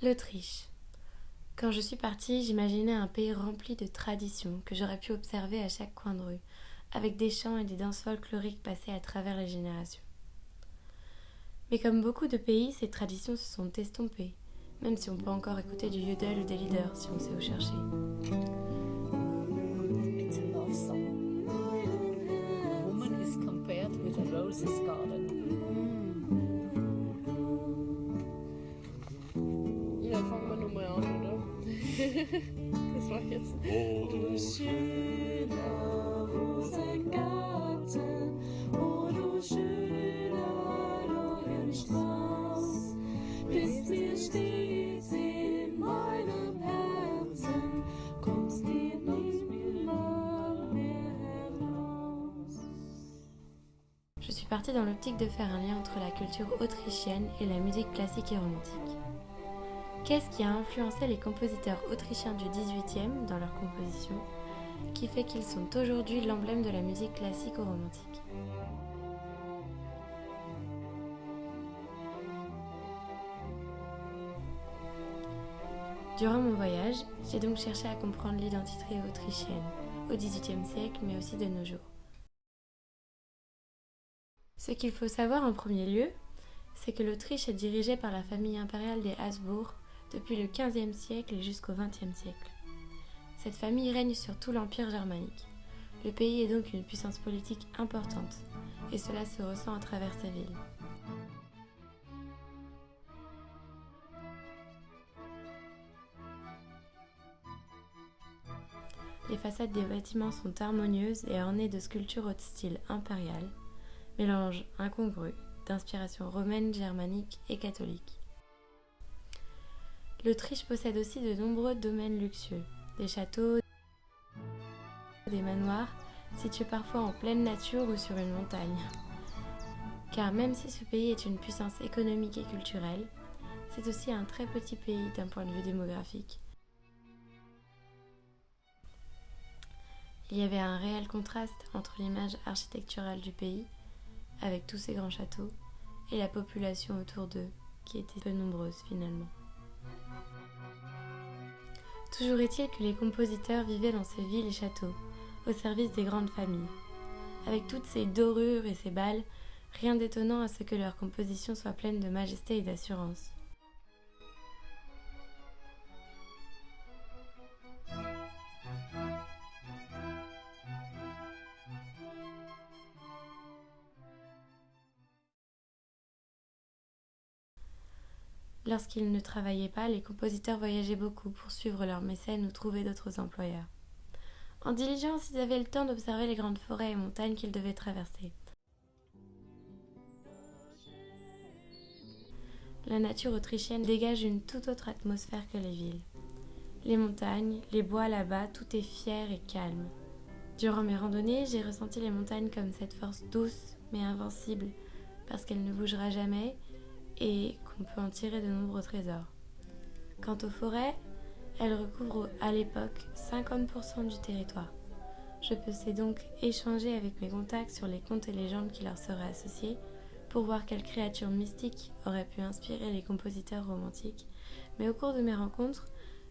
L'Autriche. Quand je suis partie, j'imaginais un pays rempli de traditions que j'aurais pu observer à chaque coin de rue, avec des chants et des danses folkloriques passées à travers les générations. Mais comme beaucoup de pays, ces traditions se sont estompées, même si on peut encore écouter du yodel ou des leaders si on sait où chercher. Je suis partie dans l'optique de faire un lien entre la culture autrichienne et la musique classique et romantique. Qu'est-ce qui a influencé les compositeurs autrichiens du XVIIIe dans leur composition, qui fait qu'ils sont aujourd'hui l'emblème de la musique classique ou romantique? Durant mon voyage, j'ai donc cherché à comprendre l'identité autrichienne, au XVIIIe siècle, mais aussi de nos jours. Ce qu'il faut savoir en premier lieu, c'est que l'Autriche est dirigée par la famille impériale des Habsbourg depuis le XVe siècle et jusqu'au XXe siècle. Cette famille règne sur tout l'Empire germanique. Le pays est donc une puissance politique importante, et cela se ressent à travers sa ville. Les façades des bâtiments sont harmonieuses et ornées de sculptures au style impérial, mélange incongru d'inspiration romaine, germanique et catholique. L'Autriche possède aussi de nombreux domaines luxueux, des châteaux, des manoirs situés parfois en pleine nature ou sur une montagne. Car même si ce pays est une puissance économique et culturelle, c'est aussi un très petit pays d'un point de vue démographique. Il y avait un réel contraste entre l'image architecturale du pays, avec tous ces grands châteaux, et la population autour d'eux, qui était peu nombreuse finalement. Toujours est-il que les compositeurs vivaient dans ces villes et châteaux, au service des grandes familles. Avec toutes ces dorures et ces balles, rien d'étonnant à ce que leurs compositions soient pleines de majesté et d'assurance. Lorsqu'ils ne travaillaient pas, les compositeurs voyageaient beaucoup pour suivre leurs mécènes ou trouver d'autres employeurs. En diligence, ils avaient le temps d'observer les grandes forêts et montagnes qu'ils devaient traverser. La nature autrichienne dégage une toute autre atmosphère que les villes. Les montagnes, les bois là-bas, tout est fier et calme. Durant mes randonnées, j'ai ressenti les montagnes comme cette force douce mais invincible, parce qu'elle ne bougera jamais et qu'on peut en tirer de nombreux trésors. Quant aux forêts, elles recouvrent à l'époque 50% du territoire. Je peux donc échanger avec mes contacts sur les contes et légendes qui leur seraient associés pour voir quelles créatures mystiques auraient pu inspirer les compositeurs romantiques, mais au cours de mes rencontres,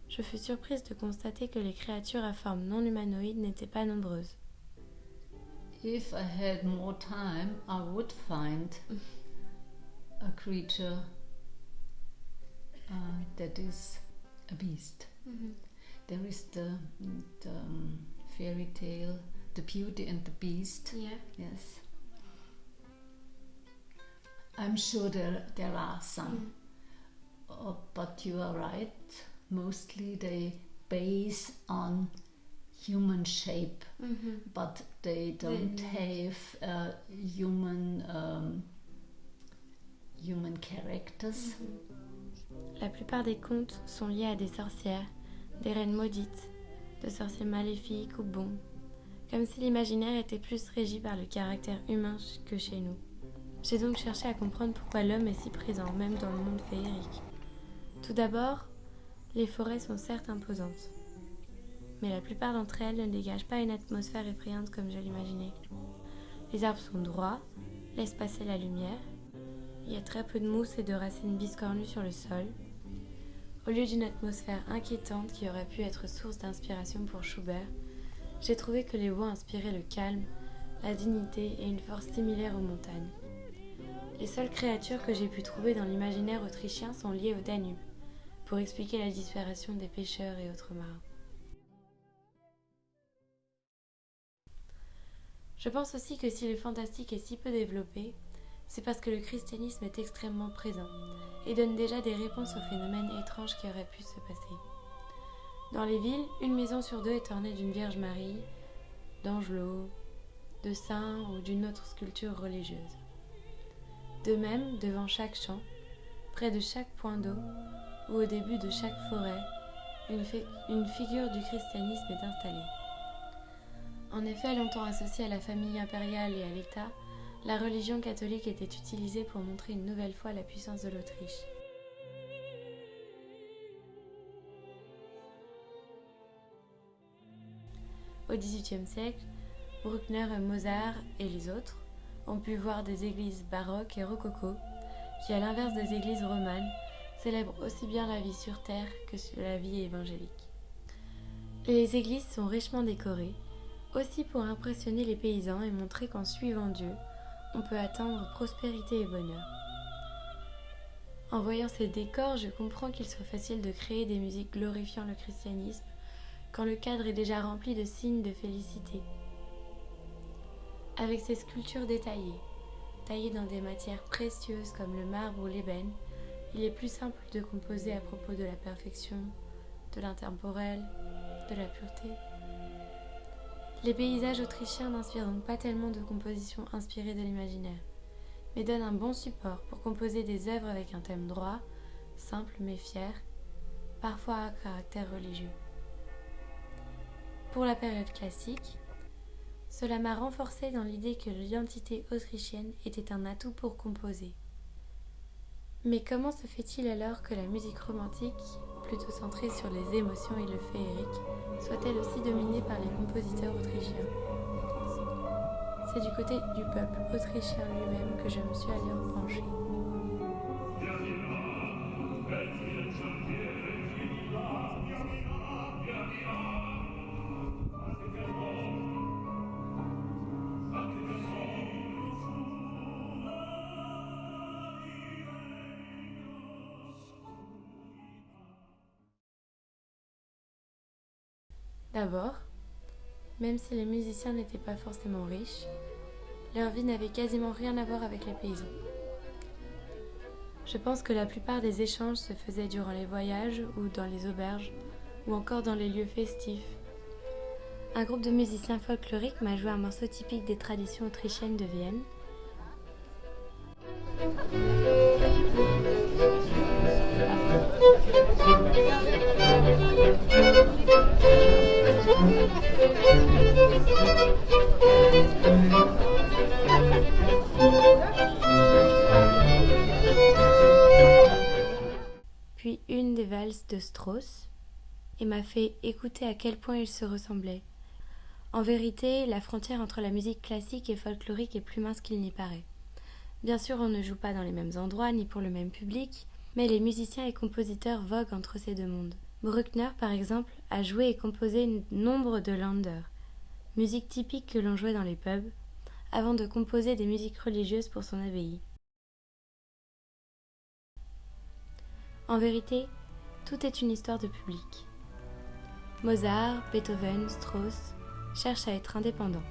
je fus surprise de constater que les créatures à forme non humanoïde n'étaient pas nombreuses. If I had more time, I would a creature uh, that is a beast. There is the, the um, fairy tale, The Beauty and the Beast. Yeah. Yes. I'm sure there, there are some, Uh, but you are right. Mostly they base on human shape, but they don't have uh, human um, human characters. La plupart des contes sont liés à des sorcières, des reines maudites, de sorciers maléfiques ou bons, comme si l'imaginaire était plus régi par le caractère humain que chez nous. J'ai donc cherché à comprendre pourquoi l'homme est si présent, même dans le monde féerique. Tout d'abord, les forêts sont certes imposantes, mais la plupart d'entre elles ne dégagent pas une atmosphère effrayante comme je l'imaginais. Les arbres sont droits, laissent passer la lumière, il y a très peu de mousse et de racines biscornues sur le sol. Au lieu d'une atmosphère inquiétante qui aurait pu être source d'inspiration pour Schubert, j'ai trouvé que les bois inspiraient le calme, la dignité et une force similaire aux montagnes. Les seules créatures que j'ai pu trouver dans l'imaginaire autrichien sont liées au Danube, pour expliquer la disparition des pêcheurs et autres marins. Je pense aussi que si le fantastique est si peu développé, c'est parce que le christianisme est extrêmement présent et donne déjà des réponses aux phénomènes étranges qui auraient pu se passer. Dans les villes, une maison sur deux est ornée d'une Vierge Marie, d'angelots, de saints ou d'une autre sculpture religieuse. De même, devant chaque champ, près de chaque point d'eau ou au début de chaque forêt, une, une figure du christianisme est installée. En effet, longtemps associée à la famille impériale et à l'État, la religion catholique était utilisée pour montrer une nouvelle fois la puissance de l'Autriche. Au XVIIIe siècle, Bruckner, Mozart et les autres ont pu voir des églises baroques et rococo qui, à l'inverse des églises romanes, célèbrent aussi bien la vie sur terre que la vie évangélique. Les églises sont richement décorées, aussi pour impressionner les paysans et montrer qu'en suivant Dieu, on peut atteindre prospérité et bonheur. En voyant ces décors, je comprends qu'il soit facile de créer des musiques glorifiant le christianisme quand le cadre est déjà rempli de signes de félicité. Avec ces sculptures détaillées, taillées dans des matières précieuses comme le marbre ou l'ébène, il est plus simple de composer à propos de la perfection, de l'intemporel, de la pureté. Les paysages autrichiens n'inspirent donc pas tellement de compositions inspirées de l'imaginaire, mais donnent un bon support pour composer des œuvres avec un thème droit, simple mais fier, parfois à caractère religieux. Pour la période classique, cela m'a renforcé dans l'idée que l'identité autrichienne était un atout pour composer. Mais comment se fait-il alors que la musique romantique, plutôt centrée sur les émotions et le féerique, soit-elle aussi dominée par les compositeurs autrichiens C'est du côté du peuple autrichien lui-même que je me suis allée pencher. D'abord, même si les musiciens n'étaient pas forcément riches, leur vie n'avait quasiment rien à voir avec les paysans. Je pense que la plupart des échanges se faisaient durant les voyages ou dans les auberges ou encore dans les lieux festifs. Un groupe de musiciens folkloriques m'a joué un morceau typique des traditions autrichiennes de Vienne. Puis une des valses de Strauss et m'a fait écouter à quel point ils se ressemblaient. En vérité, la frontière entre la musique classique et folklorique est plus mince qu'il n'y paraît. Bien sûr, on ne joue pas dans les mêmes endroits ni pour le même public, mais les musiciens et compositeurs voguent entre ces deux mondes. Bruckner, par exemple, a joué et composé nombre de Länder, musique typique que l'on jouait dans les pubs, avant de composer des musiques religieuses pour son abbaye. En vérité, tout est une histoire de public. Mozart, Beethoven, Strauss cherchent à être indépendants.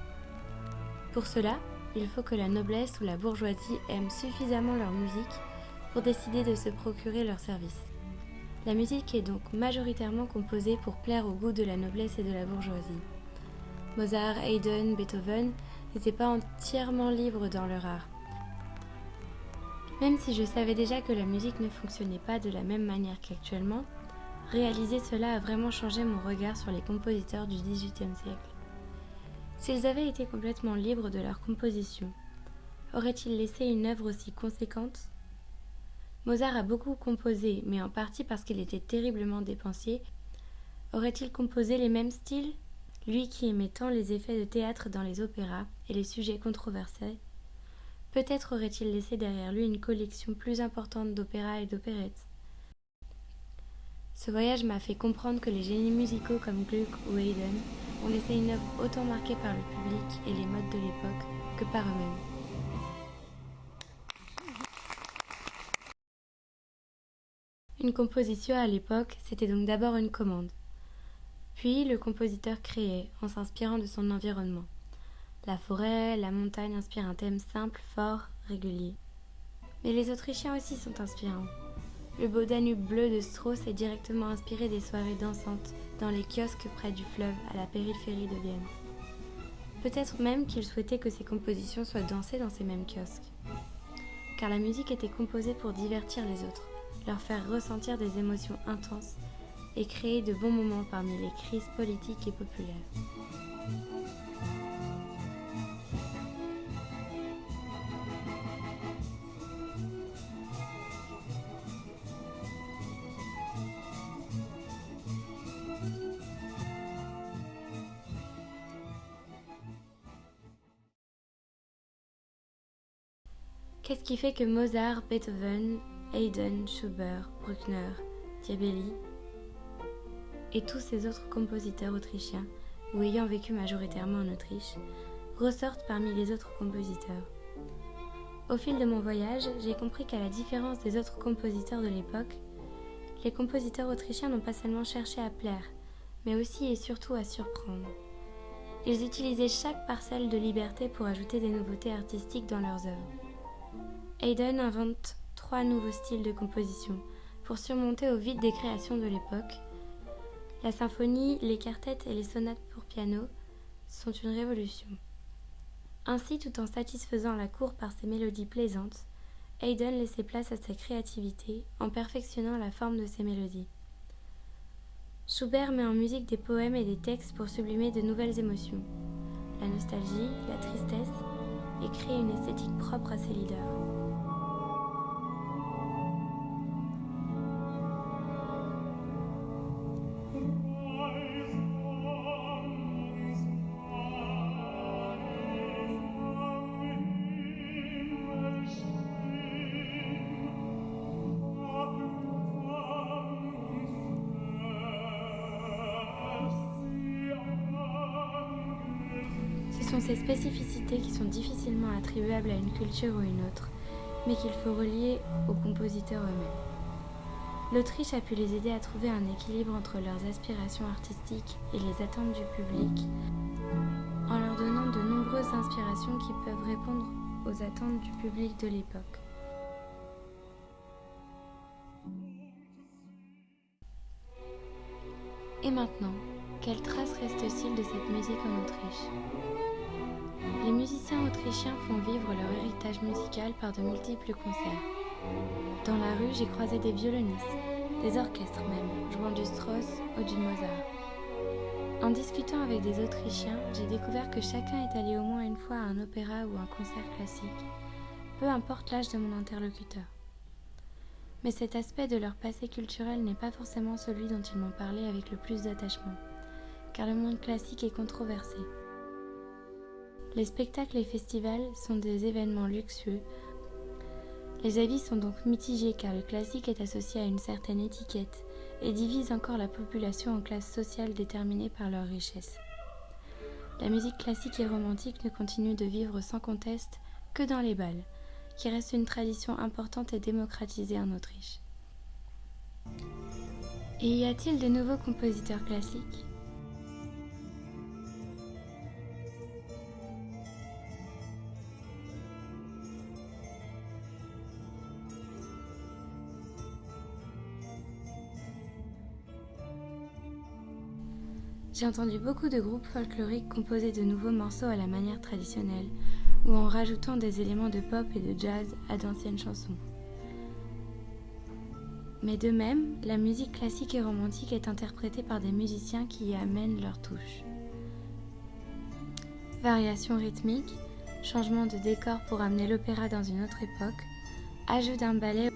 Pour cela, il faut que la noblesse ou la bourgeoisie aiment suffisamment leur musique pour décider de se procurer leurs services. La musique est donc majoritairement composée pour plaire au goût de la noblesse et de la bourgeoisie. Mozart, Haydn, Beethoven n'étaient pas entièrement libres dans leur art. Même si je savais déjà que la musique ne fonctionnait pas de la même manière qu'actuellement, réaliser cela a vraiment changé mon regard sur les compositeurs du XVIIIe siècle. S'ils avaient été complètement libres de leur composition, auraient-ils laissé une œuvre aussi conséquente Mozart a beaucoup composé, mais en partie parce qu'il était terriblement dépensier. Aurait-il composé les mêmes styles? Lui qui aimait tant les effets de théâtre dans les opéras et les sujets controversés, peut-être aurait-il laissé derrière lui une collection plus importante d'opéras et d'opérettes. Ce voyage m'a fait comprendre que les génies musicaux comme Gluck ou Haydn ont laissé une œuvre autant marquée par le public et les modes de l'époque que par eux-mêmes. Une composition à l'époque, c'était donc d'abord une commande. Puis le compositeur créait en s'inspirant de son environnement. La forêt, la montagne inspirent un thème simple, fort, régulier. Mais les Autrichiens aussi sont inspirants. Le beau Danube bleu de Strauss est directement inspiré des soirées dansantes dans les kiosques près du fleuve à la périphérie de Vienne. Peut-être même qu'il souhaitait que ses compositions soient dansées dans ces mêmes kiosques. Car la musique était composée pour divertir les autres, leur faire ressentir des émotions intenses et créer de bons moments parmi les crises politiques et populaires. Qu'est-ce qui fait que Mozart, Beethoven, Haydn, Schubert, Bruckner, Diabelli et tous ces autres compositeurs autrichiens, ou ayant vécu majoritairement en Autriche, ressortent parmi les autres compositeurs Au fil de mon voyage, j'ai compris qu'à la différence des autres compositeurs de l'époque, les compositeurs autrichiens n'ont pas seulement cherché à plaire, mais aussi et surtout à surprendre. Ils utilisaient chaque parcelle de liberté pour ajouter des nouveautés artistiques dans leurs œuvres. Haydn invente nouveaux styles de composition pour surmonter au vide des créations de l'époque. La symphonie, les quartettes et les sonates pour piano sont une révolution. Ainsi, tout en satisfaisant la cour par ses mélodies plaisantes, Haydn laissait place à sa créativité en perfectionnant la forme de ses mélodies. Schubert met en musique des poèmes et des textes pour sublimer de nouvelles émotions, la nostalgie, la tristesse, et créer une esthétique propre à ses leaders. Sont ces spécificités qui sont difficilement attribuables à une culture ou une autre, mais qu'il faut relier aux compositeurs eux-mêmes. L'Autriche a pu les aider à trouver un équilibre entre leurs aspirations artistiques et les attentes du public, en leur donnant de nombreuses inspirations qui peuvent répondre aux attentes du public de l'époque. Et maintenant, quelle trace reste-t-il de cette musique en Autriche? Les musiciens autrichiens font vivre leur héritage musical par de multiples concerts. Dans la rue, j'ai croisé des violonistes, des orchestres même, jouant du Strauss ou du Mozart. En discutant avec des Autrichiens, j'ai découvert que chacun est allé au moins une fois à un opéra ou un concert classique, peu importe l'âge de mon interlocuteur. Mais cet aspect de leur passé culturel n'est pas forcément celui dont ils m'ont parlé avec le plus d'attachement, car le monde classique est controversé. Les spectacles et festivals sont des événements luxueux. Les avis sont donc mitigés car le classique est associé à une certaine étiquette et divise encore la population en classes sociales déterminées par leur richesse. La musique classique et romantique ne continue de vivre sans conteste que dans les bals, qui reste une tradition importante et démocratisée en Autriche. Et y a-t-il de nouveaux compositeurs classiques? J'ai entendu beaucoup de groupes folkloriques composer de nouveaux morceaux à la manière traditionnelle, ou en rajoutant des éléments de pop et de jazz à d'anciennes chansons. Mais de même, la musique classique et romantique est interprétée par des musiciens qui y amènent leur touche. Variations rythmiques, changement de décor pour amener l'opéra dans une autre époque, ajout d'un ballet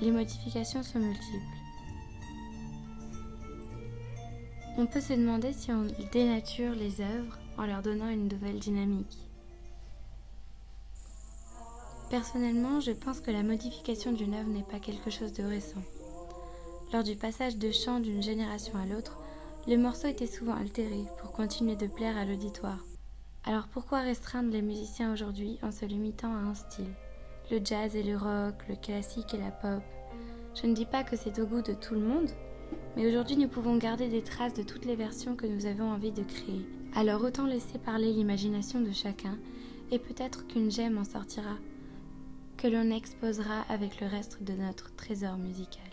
les modifications sont multiples. On peut se demander si on dénature les œuvres en leur donnant une nouvelle dynamique. Personnellement, je pense que la modification d'une œuvre n'est pas quelque chose de récent. Lors du passage de chant d'une génération à l'autre, les morceaux étaient souvent altérés pour continuer de plaire à l'auditoire. Alors pourquoi restreindre les musiciens aujourd'hui en se limitant à un style? Le jazz et le rock, le classique et la pop. Je ne dis pas que c'est au goût de tout le monde, mais aujourd'hui nous pouvons garder des traces de toutes les versions que nous avons envie de créer. Alors autant laisser parler l'imagination de chacun, et peut-être qu'une gemme en sortira, que l'on exposera avec le reste de notre trésor musical.